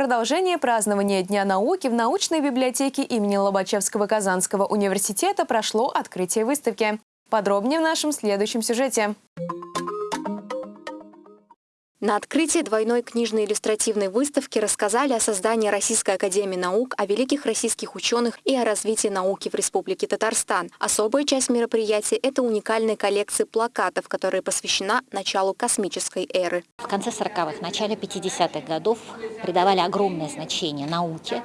продолжение празднования Дня науки в научной библиотеке имени Лобачевского Казанского университета прошло открытие выставки. Подробнее в нашем следующем сюжете. На открытии двойной книжной иллюстративной выставки рассказали о создании Российской академии наук, о великих российских ученых и о развитии науки в Республике Татарстан. Особая часть мероприятия – это уникальная коллекция плакатов, которая посвящена началу космической эры. В конце 40-х, начале 50-х годов придавали огромное значение науке.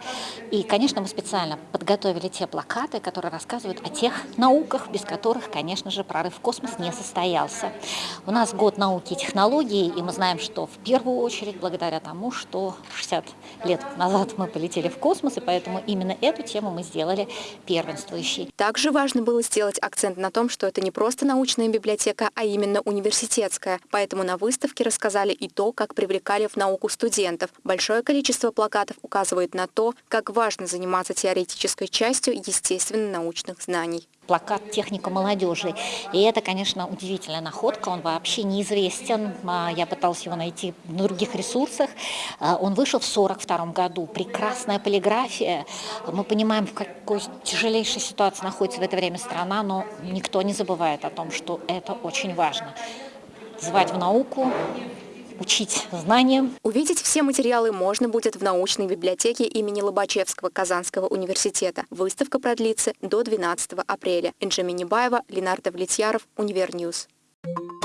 И, конечно, мы специально подготовили те плакаты, которые рассказывают о тех науках, без которых, конечно же, прорыв в космос не состоялся. У нас год науки и технологий, и мы знаем, что в первую очередь благодаря тому, что 60 лет назад мы полетели в космос, и поэтому именно эту тему мы сделали первенствующей. Также важно было сделать акцент на том, что это не просто научная библиотека, а именно университетская. Поэтому на выставке рассказали и то, как привлекали в науку студентов. Большое количество плакатов указывает на то, как важно заниматься теоретической частью естественно-научных знаний плакат «Техника молодежи». И это, конечно, удивительная находка, он вообще неизвестен. А, я пыталась его найти в других ресурсах. А, он вышел в 1942 году. Прекрасная полиграфия. Мы понимаем, в какой тяжелейшей ситуации находится в это время страна, но никто не забывает о том, что это очень важно. Звать в науку, учить знаниям. Увидеть все материалы можно будет в научной библиотеке имени Лобачевского Казанского университета. Выставка продлится до 12 апреля. Инжа Минибаева, Ленар Давлетьяров, Univer News. Thank you.